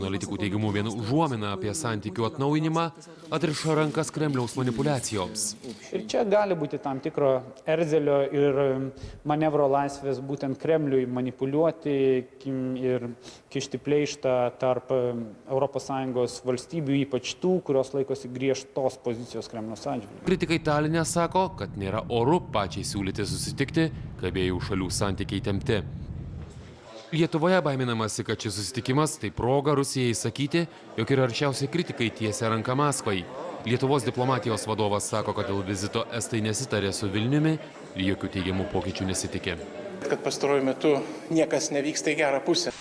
analitikų teigimu vien užuomina apie santykių atnaujinimą atriša rankas kremliaus manipuliacijoms ir čia gali būti tam tikro erzelio ir manevro laisvės būtent kremliui manipuliuoti ir kišti pleištą tarp europos sąjungos valstybių ypač tų kurios laikosi griežtos pozicijos kremliaus atžvilgiu. Kritikai taline sako kad nėra oru pačiai siūlyti susitikti kai abiejų šalių santykiai įtempti lietuvoje baiminamasi kad šis susitikimas tai proga rusijai įsakyti jog ir aršiausi kritikai tiesia ranką maskvai. Lietuvos diplomatijos vadovas sako kad dėl vizito estai nesitarė su vilniumi ir jokių teigiamų pokyčių nesitiki kad pastaruoju metu niekas nevyksta į gerą pusę